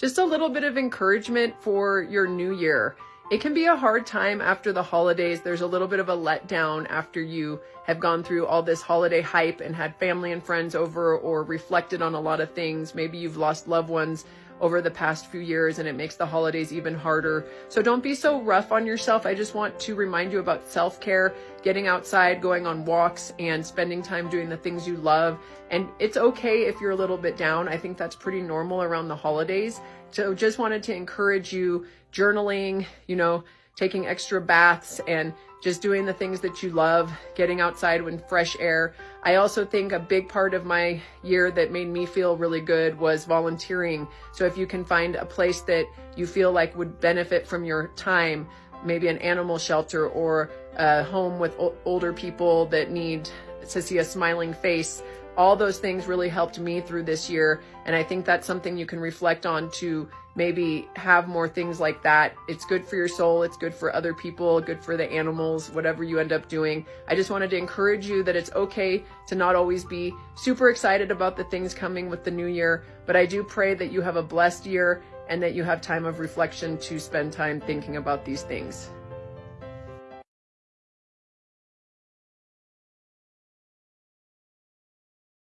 just a little bit of encouragement for your new year. It can be a hard time after the holidays. There's a little bit of a letdown after you have gone through all this holiday hype and had family and friends over or reflected on a lot of things. Maybe you've lost loved ones over the past few years and it makes the holidays even harder. So don't be so rough on yourself. I just want to remind you about self-care, getting outside, going on walks and spending time doing the things you love. And it's okay if you're a little bit down. I think that's pretty normal around the holidays. So just wanted to encourage you journaling, you know, taking extra baths and just doing the things that you love, getting outside when fresh air. I also think a big part of my year that made me feel really good was volunteering. So if you can find a place that you feel like would benefit from your time, maybe an animal shelter or a home with older people that need to see a smiling face, all those things really helped me through this year. And I think that's something you can reflect on to maybe have more things like that. It's good for your soul. It's good for other people, good for the animals, whatever you end up doing. I just wanted to encourage you that it's okay to not always be super excited about the things coming with the new year. But I do pray that you have a blessed year and that you have time of reflection to spend time thinking about these things.